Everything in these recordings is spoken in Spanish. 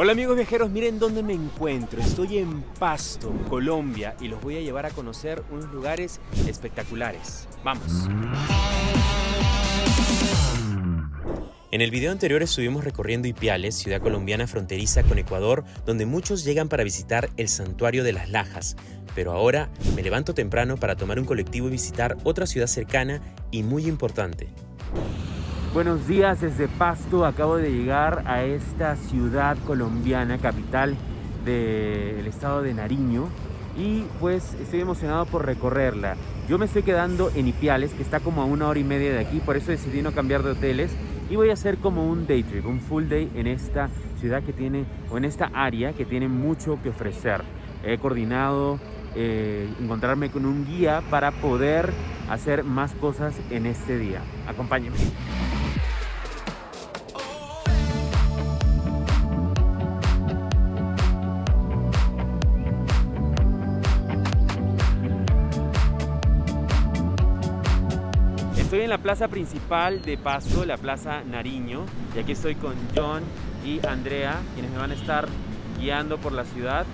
Hola amigos viajeros, miren dónde me encuentro. Estoy en Pasto, Colombia y los voy a llevar a conocer unos lugares espectaculares. Vamos. En el video anterior estuvimos recorriendo Ipiales, ciudad colombiana fronteriza con Ecuador, donde muchos llegan para visitar el santuario de las Lajas. Pero ahora me levanto temprano para tomar un colectivo y visitar otra ciudad cercana y muy importante. Buenos días desde Pasto, acabo de llegar a esta ciudad colombiana, capital del estado de Nariño y pues estoy emocionado por recorrerla. Yo me estoy quedando en Ipiales, que está como a una hora y media de aquí, por eso decidí no cambiar de hoteles y voy a hacer como un day trip, un full day en esta ciudad que tiene, o en esta área que tiene mucho que ofrecer. He coordinado eh, encontrarme con un guía para poder hacer más cosas en este día. Acompáñenme. Estoy en la plaza principal de Pasto, la plaza Nariño, y aquí estoy con John y Andrea, quienes me van a estar guiando por la ciudad.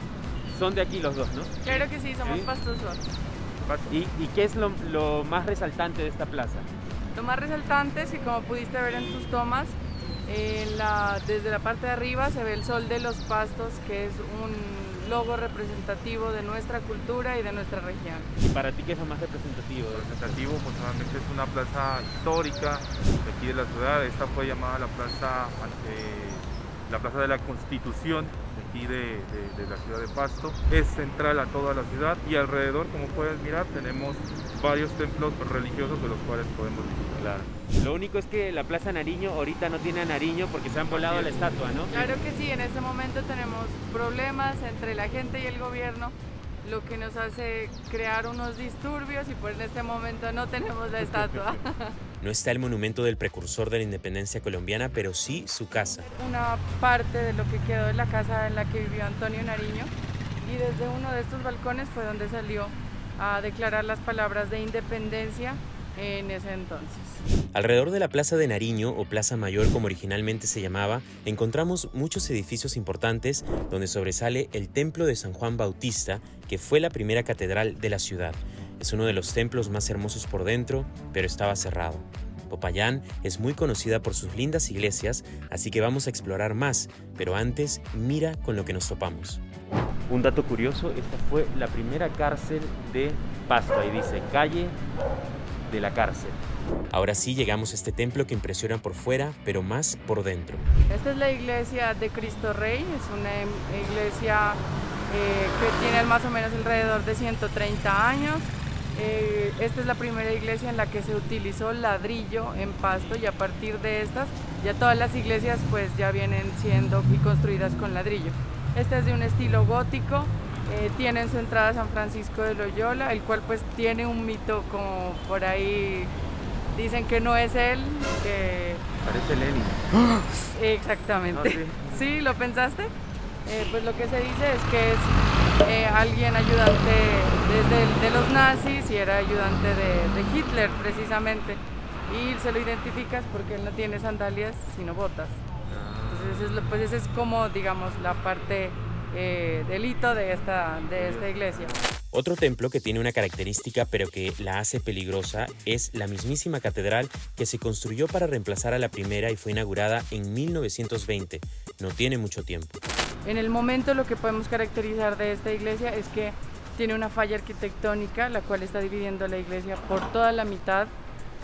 Son de aquí los dos, ¿no? Claro que sí, somos pastosos. ¿Y, qué es lo, más resaltante de esta plaza? Lo más resaltante es que como pudiste ver en tus tomas, desde la parte de arriba se ve el sol de los pastos, que es un logo representativo de nuestra cultura y de nuestra región. ¿Y para ti qué es lo más representativo? Representativo, pues es una plaza histórica de aquí de la ciudad. Esta fue llamada la plaza, eh, la plaza de la Constitución aquí de, la ciudad de Pasto. Es central a toda la ciudad y alrededor, como puedes mirar, tenemos varios templos religiosos de los cuales podemos visitar. Lo único es que la Plaza Nariño ahorita no tiene a Nariño porque se han volado la estatua, ¿no? Claro que sí, en este momento tenemos problemas entre la gente y el gobierno lo que nos hace crear unos disturbios y pues en este momento no tenemos la estatua. No está el monumento del precursor de la independencia colombiana, pero sí su casa. Una parte de lo que quedó de la casa en la que vivió Antonio Nariño y desde uno de estos balcones fue donde salió a declarar las palabras de independencia en ese entonces. Alrededor de la Plaza de Nariño, o Plaza Mayor como originalmente se llamaba, encontramos muchos edificios importantes donde sobresale el Templo de San Juan Bautista, que fue la primera catedral de la ciudad. Es uno de los templos más hermosos por dentro, pero estaba cerrado. Popayán es muy conocida por sus lindas iglesias, así que vamos a explorar más, pero antes mira con lo que nos topamos. Un dato curioso, esta fue la primera cárcel de Pasto, ahí dice calle de la cárcel. Ahora sí llegamos a este templo que impresiona por fuera, pero más por dentro. Esta es la iglesia de Cristo Rey, es una iglesia eh, que tiene más o menos alrededor de 130 años. Eh, esta es la primera iglesia en la que se utilizó ladrillo en pasto y a partir de estas ya todas las iglesias pues ya vienen siendo y construidas con ladrillo. Esta es de un estilo gótico, eh, tiene en su entrada San Francisco de Loyola, el cual pues tiene un mito como por ahí dicen que no es él, que... Parece Lenin. Exactamente. Ah, sí. ¿lo pensaste? Eh, pues lo que se dice es que es eh, alguien ayudante desde de los nazis y era ayudante de, Hitler precisamente. Y se lo identificas porque él no tiene sandalias sino botas. Entonces, pues esa es como, digamos, la parte eh, delito de esta, de esta iglesia. Otro templo que tiene una característica pero que la hace peligrosa es la mismísima catedral que se construyó para reemplazar a la primera y fue inaugurada en 1920. No tiene mucho tiempo. En el momento lo que podemos caracterizar de esta iglesia es que tiene una falla arquitectónica la cual está dividiendo la iglesia por toda la mitad.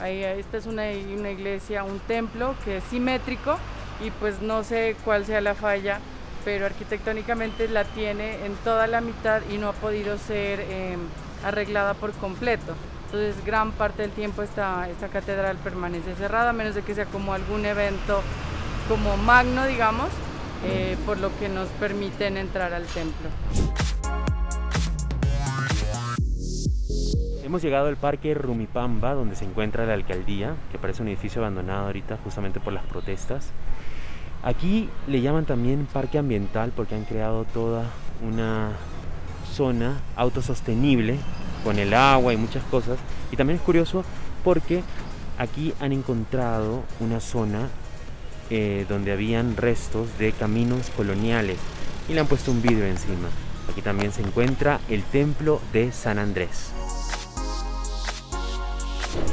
Ahí, esta es una, una iglesia, un templo que es simétrico y pues no sé cuál sea la falla pero arquitectónicamente la tiene en toda la mitad y no ha podido ser em, arreglada por completo. Entonces gran parte del tiempo esta, esta catedral permanece cerrada, a menos de que sea como algún evento como magno, digamos, eh, por lo que nos permiten entrar al templo. Hemos llegado al parque Rumipamba, donde se encuentra la alcaldía, que parece un edificio abandonado ahorita justamente por las protestas. Aquí le llaman también parque ambiental porque han creado toda una zona autosostenible con el agua y muchas cosas. Y también es curioso porque aquí han encontrado una zona eh, donde habían restos de caminos coloniales y le han puesto un vidrio encima. Aquí también se encuentra el templo de San Andrés.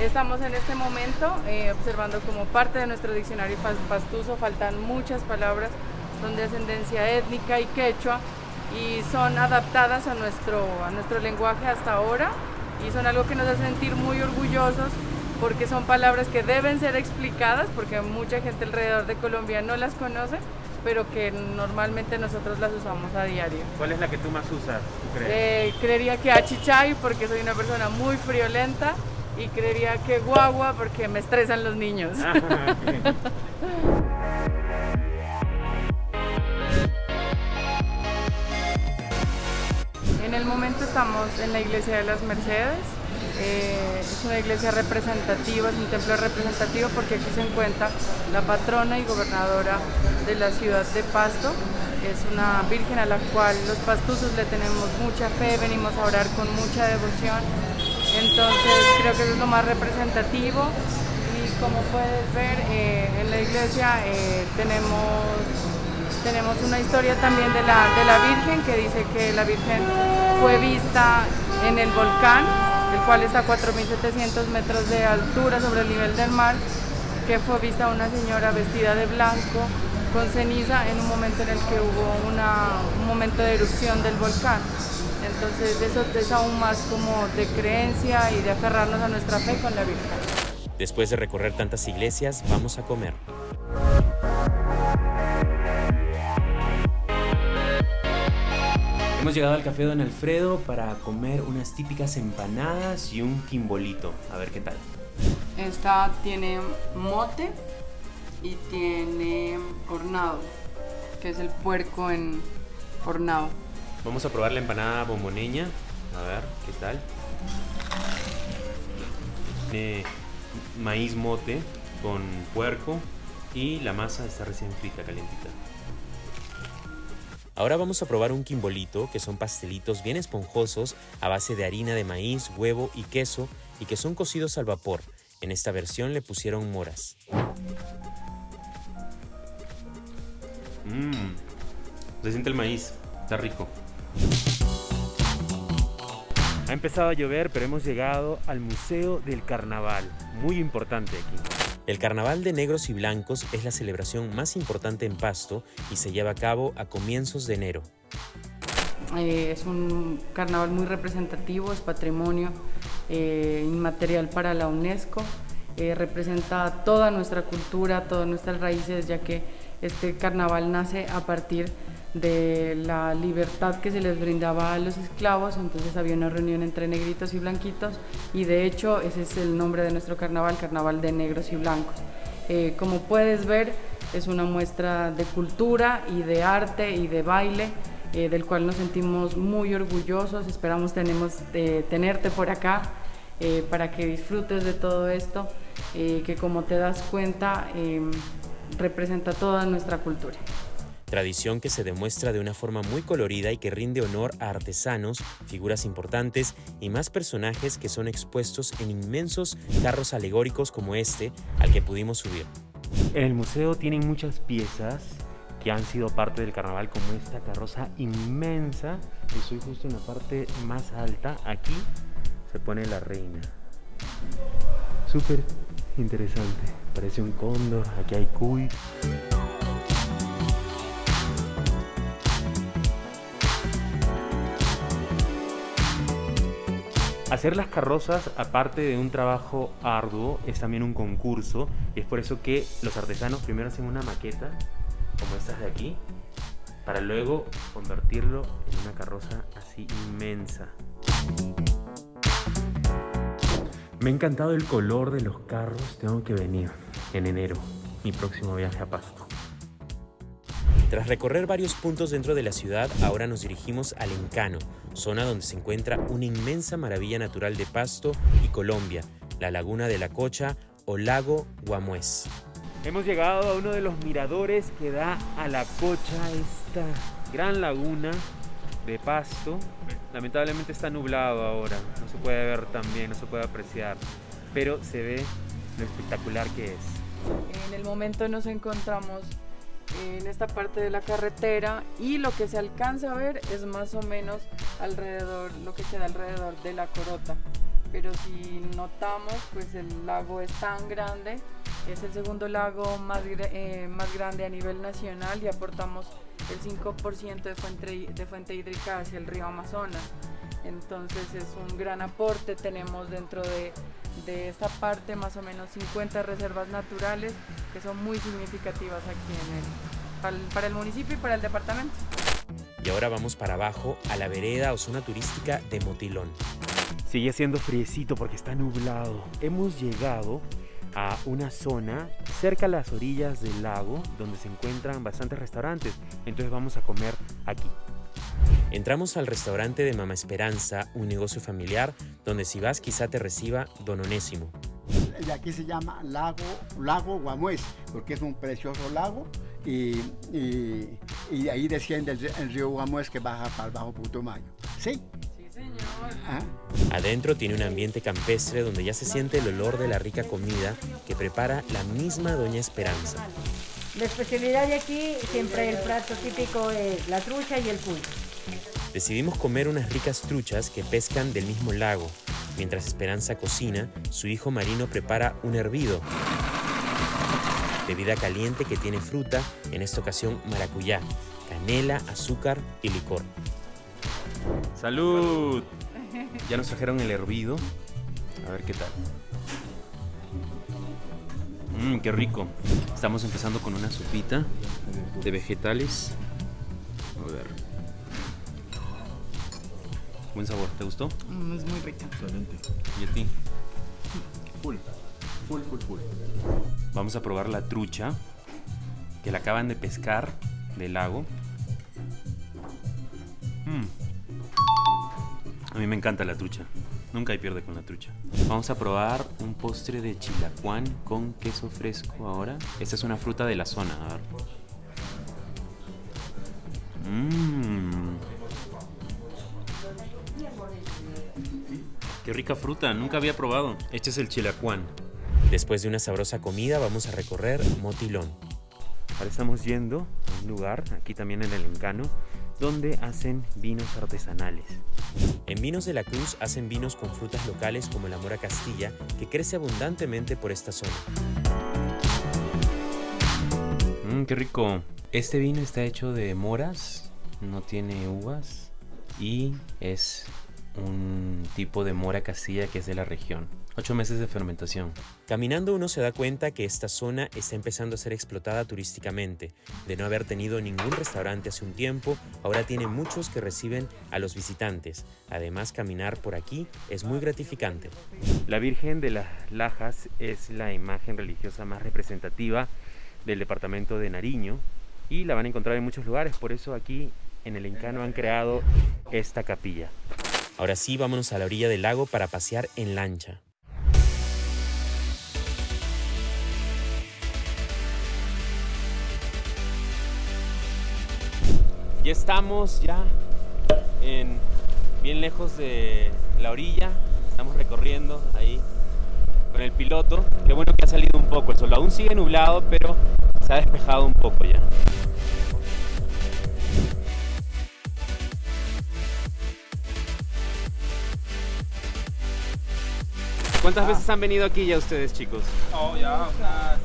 Estamos en este momento eh, observando como parte de nuestro diccionario pastuso, faltan muchas palabras, son de ascendencia étnica y quechua y son adaptadas a nuestro, a nuestro lenguaje hasta ahora y son algo que nos hace sentir muy orgullosos porque son palabras que deben ser explicadas porque mucha gente alrededor de Colombia no las conoce pero que normalmente nosotros las usamos a diario. ¿Cuál es la que tú más usas? Eh, creería que achichay porque soy una persona muy friolenta y creería que guagua porque me estresan los niños. Ah, en el momento estamos en la iglesia de las Mercedes. Eh, es una iglesia representativa, es un templo representativo porque aquí se encuentra la patrona y gobernadora de la ciudad de Pasto. Es una virgen a la cual los pastuzos le tenemos mucha fe, venimos a orar con mucha devoción entonces creo que es lo más representativo y como puedes ver eh, en la iglesia eh, tenemos, tenemos una historia también de la, de la Virgen que dice que la Virgen fue vista en el volcán, el cual está a 4.700 metros de altura sobre el nivel del mar, que fue vista una señora vestida de blanco con ceniza en un momento en el que hubo un momento de erupción del volcán. Entonces eso es aún más como de creencia y de aferrarnos a nuestra fe con la Virgen. Después de recorrer tantas iglesias, vamos a comer. Hemos llegado al Café Don Alfredo para comer unas típicas empanadas y un quimbolito. A ver qué tal. Esta tiene mote y tiene hornado, que es el puerco en hornado. Vamos a probar la empanada bomboneña. A ver, ¿qué tal? Tiene maíz mote con puerco y la masa está recién frita, calientita. Ahora vamos a probar un quimbolito, que son pastelitos bien esponjosos a base de harina de maíz, huevo y queso y que son cocidos al vapor. En esta versión le pusieron moras. Mmm, se siente el maíz, está rico. Ha empezado a llover, pero hemos llegado al Museo del Carnaval, muy importante aquí. El Carnaval de Negros y Blancos es la celebración más importante en Pasto y se lleva a cabo a comienzos de enero. Eh, es un carnaval muy representativo, es patrimonio eh, inmaterial para la UNESCO, eh, representa toda nuestra cultura, todas nuestras raíces, ya que este carnaval nace a partir de de la libertad que se les brindaba a los esclavos, entonces había una reunión entre negritos y blanquitos y de hecho ese es el nombre de nuestro carnaval, carnaval de negros y blancos. Eh, como puedes ver es una muestra de cultura y de arte y de baile eh, del cual nos sentimos muy orgullosos, esperamos tenemos, eh, tenerte por acá para que disfrutes de todo esto, que como te das cuenta representa toda nuestra cultura tradición que se demuestra de una forma muy colorida y que rinde honor a artesanos, figuras importantes y más personajes que son expuestos en inmensos carros alegóricos como este al que pudimos subir. En el museo tienen muchas piezas que han sido parte del carnaval como esta carroza inmensa. Estoy justo en la parte más alta. Aquí se pone la reina. Súper interesante. Parece un cóndor. Aquí hay cuy. Hacer las carrozas, aparte de un trabajo arduo, es también un concurso y es por eso que los artesanos primero hacen una maqueta, como estas de aquí, para luego convertirlo en una carroza así inmensa. Me ha encantado el color de los carros, tengo que venir en enero, mi próximo viaje a Pasto. Tras recorrer varios puntos dentro de la ciudad, ahora nos dirigimos al Encano, zona donde se encuentra una inmensa maravilla natural de Pasto y Colombia, la Laguna de la Cocha o Lago Guamués. Hemos llegado a uno de los miradores que da a la Cocha, esta gran laguna de Pasto. Lamentablemente está nublado ahora, no se puede ver tan bien, no se puede apreciar, pero se ve lo espectacular que es. En el momento nos encontramos en esta parte de la carretera y lo que se alcanza a ver es más o menos alrededor, lo que queda alrededor de la corota. Pero si notamos, pues el lago es tan grande, es el segundo lago más, eh, más grande a nivel nacional y aportamos el 5% de fuente, de fuente hídrica hacia el río Amazonas. Entonces es un gran aporte, tenemos dentro de, de esta parte más o menos 50 reservas naturales que son muy significativas aquí en el, para, el, para el municipio y para el departamento. Y ahora vamos para abajo a la vereda o zona turística de Motilón. Sigue siendo friecito porque está nublado. Hemos llegado a una zona cerca a las orillas del lago donde se encuentran bastantes restaurantes. Entonces vamos a comer aquí. Entramos al restaurante de Mama Esperanza, un negocio familiar donde si vas quizá te reciba Don Onésimo. Y aquí se llama Lago, lago Guamués, porque es un precioso lago y, y, y ahí desciende el, el, río Guamués que baja para el Bajo Putumayo. ¿Sí? Sí, señor. ¿Ah? Adentro tiene un ambiente campestre donde ya se siente el olor de la rica comida que prepara la misma Doña Esperanza. La especialidad de aquí, siempre el plato típico es la trucha y el cuy. Decidimos comer unas ricas truchas que pescan del mismo lago. Mientras Esperanza cocina, su hijo Marino prepara un hervido. Bebida caliente que tiene fruta, en esta ocasión maracuyá, canela, azúcar y licor. ¡Salud! Ya nos trajeron el hervido. A ver qué tal. Mmm, qué rico. Estamos empezando con una sopita de vegetales. A ver. Buen sabor, ¿te gustó? Mm, es muy rica. ¿Y a ti? Full, full, full, full. Vamos a probar la trucha que la acaban de pescar del lago. Mm. A mí me encanta la trucha. Nunca hay pierde con la trucha. Vamos a probar un postre de chilacuán con queso fresco ahora. Esta es una fruta de la zona. A ver. Mmm. Qué rica fruta, nunca había probado. Este es el chilacuán. Después de una sabrosa comida vamos a recorrer Motilón. Ahora estamos yendo a un lugar, aquí también en el Encano, donde hacen vinos artesanales. En Vinos de la Cruz hacen vinos con frutas locales como la mora castilla, que crece abundantemente por esta zona. Mmm, qué rico. Este vino está hecho de moras, no tiene uvas y es un tipo de mora castilla que es de la región. Ocho meses de fermentación. Caminando uno se da cuenta que esta zona está empezando a ser explotada turísticamente. De no haber tenido ningún restaurante hace un tiempo, ahora tiene muchos que reciben a los visitantes. Además, caminar por aquí es muy gratificante. La Virgen de las Lajas es la imagen religiosa más representativa del departamento de Nariño y la van a encontrar en muchos lugares, por eso aquí en el Encano han creado esta capilla. Ahora sí, vámonos a la orilla del lago para pasear en lancha. Ya estamos ya en, bien lejos de la orilla. Estamos recorriendo ahí con el piloto. Qué bueno que ha salido un poco el sol. Aún sigue nublado, pero se ha despejado un poco ya. ¿Cuántas veces han venido aquí ya ustedes, chicos? Oh, ya unas...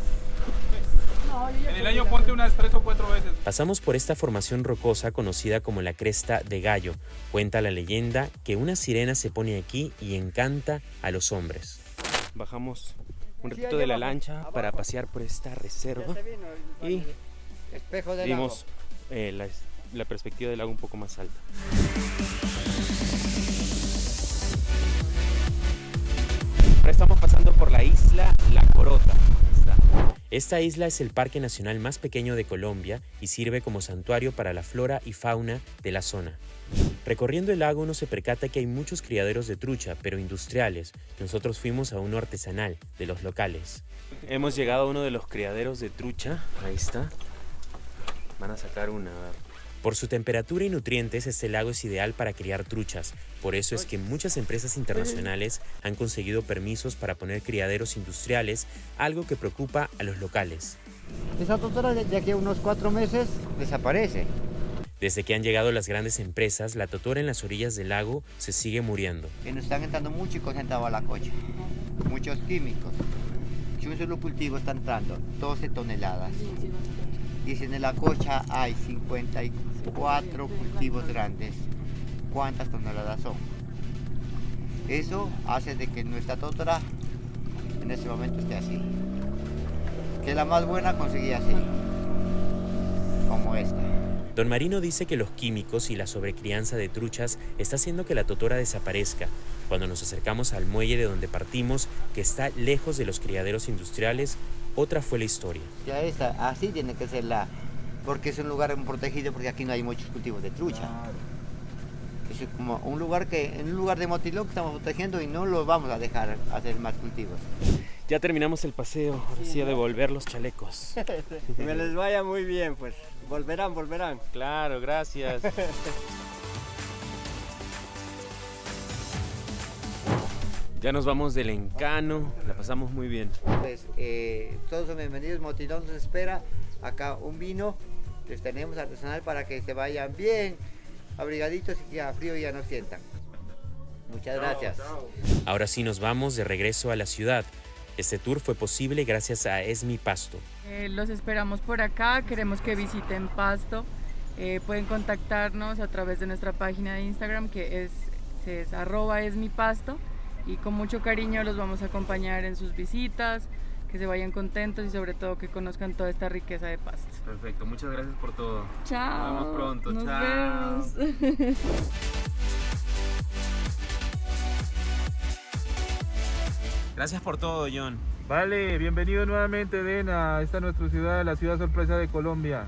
En el año ponte unas tres o cuatro veces. Pasamos por esta formación rocosa conocida como la Cresta de Gallo. Cuenta la leyenda que una sirena se pone aquí y encanta a los hombres. Bajamos un ratito de la lancha para pasear por esta reserva y vimos eh, la, la perspectiva del lago un poco más alta. Ahora estamos pasando por la isla La Corota. Esta isla es el parque nacional más pequeño de Colombia y sirve como santuario para la flora y fauna de la zona. Recorriendo el lago uno se percata que hay muchos criaderos de trucha, pero industriales. Nosotros fuimos a uno artesanal, de los locales. Hemos llegado a uno de los criaderos de trucha. Ahí está. Van a sacar una. a ver. Por su temperatura y nutrientes, este lago es ideal para criar truchas. Por eso es que muchas empresas internacionales han conseguido permisos para poner criaderos industriales, algo que preocupa a los locales. Esa totora de aquí a unos cuatro meses desaparece. Desde que han llegado las grandes empresas, la totora en las orillas del lago se sigue muriendo. Y nos están entrando mucho y concentrado a la cocha. Muchos químicos. Si un solo cultivo está entrando 12 toneladas. Y en la cocha hay 54 cultivos grandes, ¿cuántas toneladas son? Eso hace de que nuestra totora en este momento esté así. Que la más buena conseguía así, como esta. Don Marino dice que los químicos y la sobrecrianza de truchas está haciendo que la totora desaparezca. Cuando nos acercamos al muelle de donde partimos, que está lejos de los criaderos industriales, otra fue la historia. Ya esta, así tiene que ser la, porque es un lugar protegido porque aquí no hay muchos cultivos de trucha. Es como un lugar que, en un lugar de motilón que estamos protegiendo y no lo vamos a dejar hacer más cultivos. Ya terminamos el paseo, ahora sí a devolver los chalecos. Que me les vaya muy bien, pues. Volverán, volverán. Claro, gracias. Ya nos vamos del encano, la pasamos muy bien. Pues eh, todos son bienvenidos, Motilón nos espera. Acá un vino, les tenemos artesanal para que se vayan bien abrigaditos y que a frío ya no sientan. Muchas gracias. Ahora sí nos vamos de regreso a la ciudad. Este tour fue posible gracias a Esmi Pasto. Eh, los esperamos por acá, queremos que visiten Pasto. Eh, pueden contactarnos a través de nuestra página de Instagram que es, es arroba esmipasto y con mucho cariño los vamos a acompañar en sus visitas, que se vayan contentos y sobre todo que conozcan toda esta riqueza de Pasto. Perfecto, muchas gracias por todo. Chao. Nos vemos pronto, Nos chao. vemos. Gracias por todo, John. Vale, bienvenido nuevamente, Den, a esta nuestra ciudad, la ciudad sorpresa de Colombia.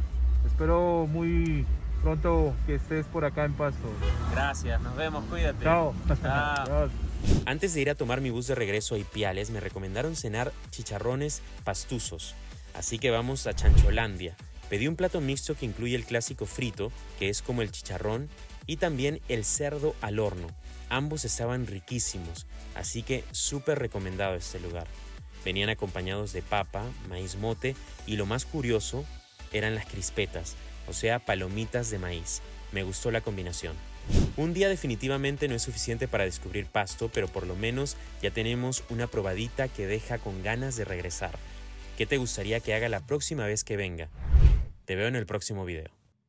Espero muy pronto que estés por acá en Pasto. Gracias, nos vemos, cuídate. Chao. Chao. Antes de ir a tomar mi bus de regreso a Ipiales, me recomendaron cenar chicharrones pastuzos. Así que vamos a Chancholandia. Pedí un plato mixto que incluye el clásico frito, que es como el chicharrón, y también el cerdo al horno. Ambos estaban riquísimos, así que súper recomendado este lugar. Venían acompañados de papa, maíz mote y lo más curioso eran las crispetas, o sea, palomitas de maíz. Me gustó la combinación. Un día definitivamente no es suficiente para descubrir Pasto, pero por lo menos ya tenemos una probadita que deja con ganas de regresar. ¿Qué te gustaría que haga la próxima vez que venga? Te veo en el próximo video.